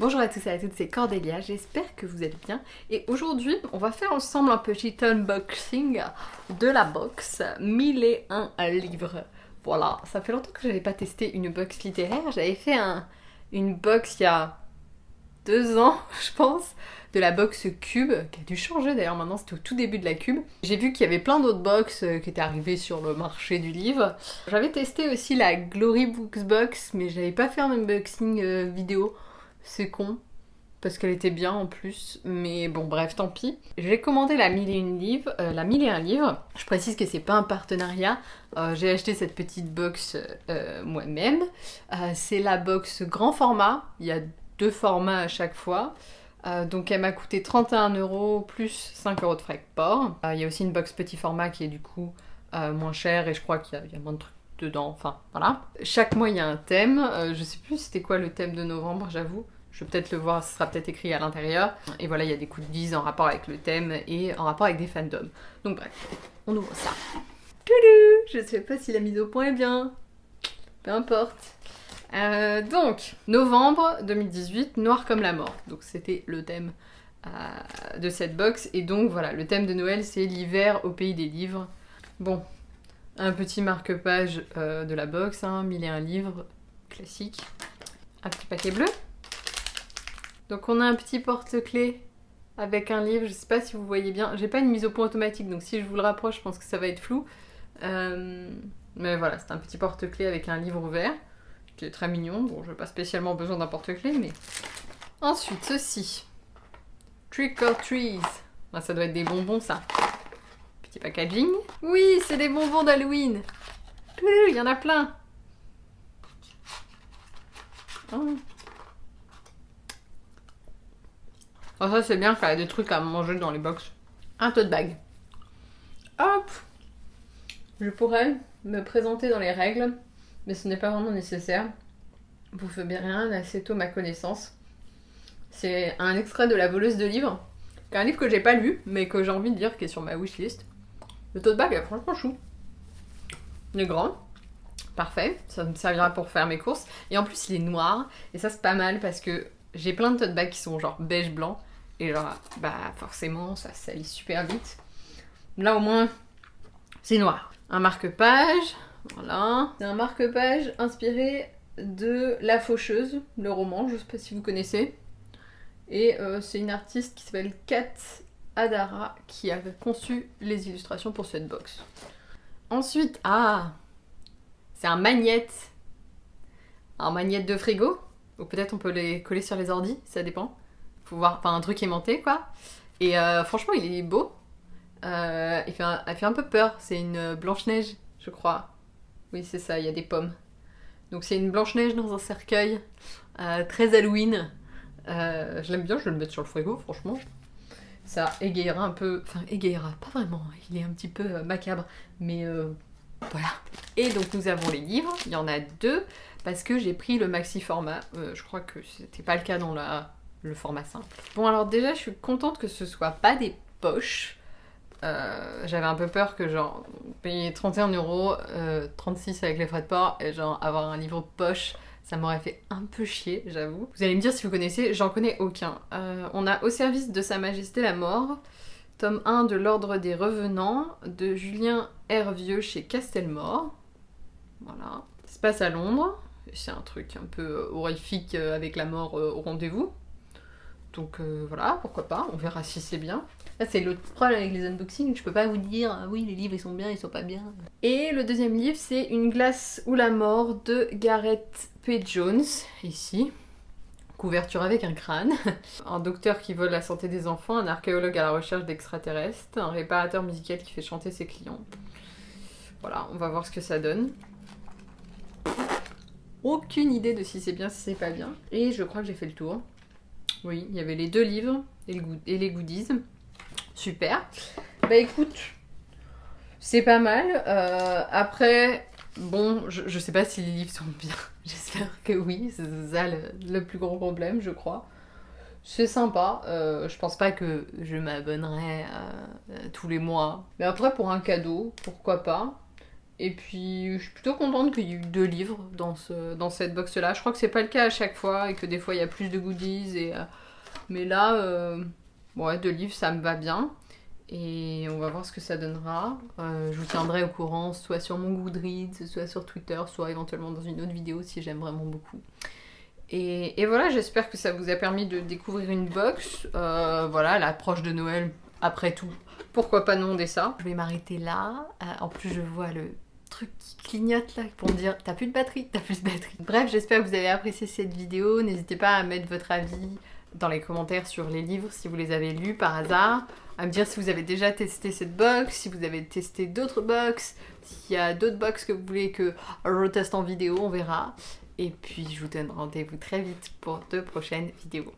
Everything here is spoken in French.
Bonjour à tous et à toutes, c'est Cordélia, j'espère que vous êtes bien. Et aujourd'hui, on va faire ensemble un petit unboxing de la box 1001 livres. Voilà, ça fait longtemps que je n'avais pas testé une box littéraire. J'avais fait un, une box il y a deux ans, je pense, de la box Cube, qui a dû changer d'ailleurs maintenant, c'était au tout début de la Cube. J'ai vu qu'il y avait plein d'autres box euh, qui étaient arrivées sur le marché du livre. J'avais testé aussi la Glory Books Box, mais j'avais pas fait un unboxing euh, vidéo. C'est con, parce qu'elle était bien en plus, mais bon bref, tant pis. J'ai commandé la 1001 livres, euh, la 1001 livres. Je précise que c'est pas un partenariat. J'ai acheté cette petite box moi-même. c'est la box grand format. Il y a deux formats à chaque fois. Euh, donc elle m'a coûté 31 euros plus 5 euros de frais de port. Euh, il y a aussi une box petit format qui est du coup euh, moins cher et je crois qu'il y, a moins de trucs dedans. Enfin voilà. Chaque mois il y a un thème. je sais plus c'était quoi le thème de novembre, j'avoue. Je vais peut-être le voir, ce sera peut-être écrit à l'intérieur. Et voilà, il y a des coups de 10 en rapport avec le thème et en rapport avec des fandoms. Donc bref, on ouvre ça. Je sais pas si la mise au point est bien. Peu importe. Euh, donc, novembre 2018, Noir comme la mort. Donc c'était le thème euh, de cette box. Et donc voilà, le thème de Noël c'est l'hiver au pays des livres. Bon, un petit marque-page euh, de la box, hein, mille et un livres, classique. Un petit paquet bleu. Donc on a un petit porte-clés avec un livre, je sais pas si vous voyez bien. J'ai pas une mise au point automatique, donc si je vous le rapproche, je pense que ça va être flou. mais voilà, c'est un petit porte-clés avec un livre ouvert qui est très mignon. Bon, je n'ai pas spécialement besoin d'un porte-clés, mais... Ensuite, ceci. Trick or Trees. Ah, ça doit être des bonbons, ça. Petit packaging. Oui, c'est des bonbons d'Halloween. Il y en a plein. Oh. Oh ça, c'est bien quand y a des trucs à manger dans les box. Un tote bag. Hop Je pourrais me présenter dans les règles mais ce n'est pas vraiment nécessaire. Vous faites bien rien assez tôt ma connaissance. C'est un extrait de La voleuse de livres, un livre que j'ai pas lu, mais que j'ai envie de lire, qui est sur ma wishlist. Le tote bag est franchement chou. Il est grand, parfait, ça me servira pour faire mes courses. Et en plus, il est noir, et ça c'est pas mal parce que j'ai plein de tote bags qui sont genre beige blanc, et genre, bah forcément, ça salit super vite. Là au moins, c'est noir. Un marque-page, voilà. C'est un marque-page inspiré de La Faucheuse, le roman, je sais pas si vous connaissez. Et euh, c'est une artiste qui s'appelle Kat Adara qui a conçu les illustrations pour cette box. Ensuite, ah C'est un magnète. Un magnète de frigo. Ou peut-être on peut les coller sur les ordis, ça dépend. Faut voir, enfin un truc aimanté quoi. Et euh, franchement il est beau. Euh, il, fait il fait un peu peur, c'est une Blanche-Neige, je crois. Oui, c'est ça, il y a des pommes. Donc c'est une Blanche-Neige dans un cercueil, euh, très Halloween. Je l'aime bien, je vais le mettre sur le frigo, franchement. Ça égayera un peu... Enfin, égayera, pas vraiment, il est un petit peu macabre, mais voilà. Et donc nous avons les livres, il y en a deux, parce que j'ai pris le maxi format. je crois que c'était pas le cas dans la, le format simple. Bon alors déjà, je suis contente que ce soit pas des poches, euh, j'avais un peu peur que genre payer 31 euros, 36 avec les frais de port et genre avoir un livre poche, ça m'aurait fait un peu chier, j'avoue. Vous allez me dire si vous connaissez, j'en connais aucun. Euh, on a Au service de Sa Majesté la Mort, tome 1 de l'Ordre des Revenants, de Julien Hervieux chez Castelmore. Voilà. Ça se passe à Londres, c'est un truc un peu horrifique euh, avec la mort au rendez-vous. Donc voilà, pourquoi pas, on verra si c'est bien c'est l'autre problème avec les unboxings, je peux pas vous dire ah oui les livres ils sont bien, ils sont pas bien. Et le deuxième livre c'est Une glace ou la mort de Gareth P. Jones, ici. Couverture avec un crâne. un docteur qui vole la santé des enfants, un archéologue à la recherche d'extraterrestres, un réparateur musical qui fait chanter ses clients. Voilà, on va voir ce que ça donne. Aucune idée de si c'est bien, si c'est pas bien. Et je crois que j'ai fait le tour. Oui, il y avait les deux livres et les goodies. Super. Bah écoute, c'est pas mal. Euh, après, bon, je, sais pas si les livres sont bien. J'espère que oui. C'est ça le, plus gros problème, je crois. C'est sympa. Euh, je pense pas que je m'abonnerai euh, tous les mois. Mais après, pour un cadeau, pourquoi pas? Et puis, je suis plutôt contente qu'il y ait eu deux livres dans, ce, dans cette box-là. Je crois que c'est pas le cas à chaque fois et que des fois il y a plus de goodies. Et, euh, mais là, euh, deux livres, ça me va bien. Et on va voir ce que ça donnera. Euh, je vous tiendrai au courant, soit sur mon Goodreads, soit sur Twitter, soit éventuellement dans une autre vidéo si j'aime vraiment beaucoup. Et, et voilà, j'espère que ça vous a permis de découvrir une box. Voilà, l'approche de Noël, après tout, pourquoi pas demander ça Je vais m'arrêter là. En plus, je vois le qui clignote là pour me dire t'as plus de batterie, t'as plus de batterie. Bref, j'espère que vous avez apprécié cette vidéo. N'hésitez pas à mettre votre avis dans les commentaires sur les livres si vous les avez lus par hasard, à me dire si vous avez déjà testé cette box, si vous avez testé d'autres box, s'il y a d'autres box que vous voulez que je reteste en vidéo, on verra. Et puis je vous donne rendez-vous très vite pour de prochaines vidéos.